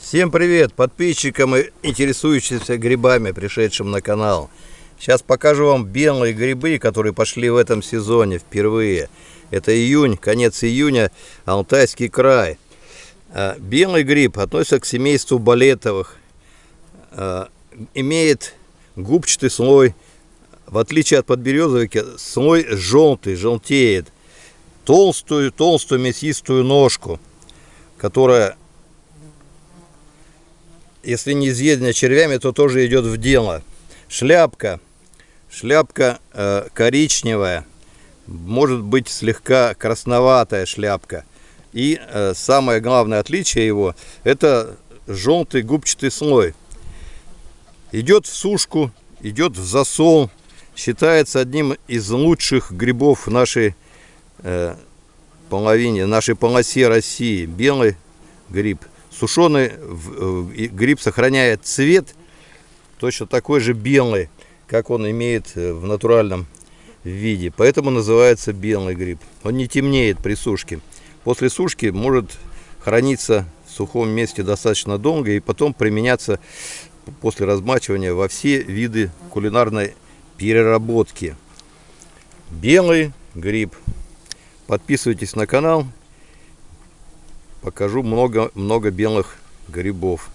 Всем привет подписчикам и интересующимся грибами, пришедшим на канал. Сейчас покажу вам белые грибы, которые пошли в этом сезоне впервые. Это июнь, конец июня, Алтайский край. А, белый гриб относится к семейству балетовых. А, имеет губчатый слой. В отличие от подберезовика, слой желтый, желтеет. Толстую, толстую мясистую ножку, которая если не изъедена червями, то тоже идет в дело. Шляпка. Шляпка э, коричневая. Может быть слегка красноватая шляпка. И э, самое главное отличие его, это желтый губчатый слой. Идет в сушку, идет в засол. Считается одним из лучших грибов нашей э, половине, нашей полосе России. Белый гриб. Сушеный э, гриб сохраняет цвет точно такой же белый, как он имеет э, в натуральном виде. Поэтому называется белый гриб. Он не темнеет при сушке. После сушки может храниться в сухом месте достаточно долго и потом применяться после размачивания во все виды кулинарной переработки. Белый гриб. Подписывайтесь на канал покажу много, много белых грибов.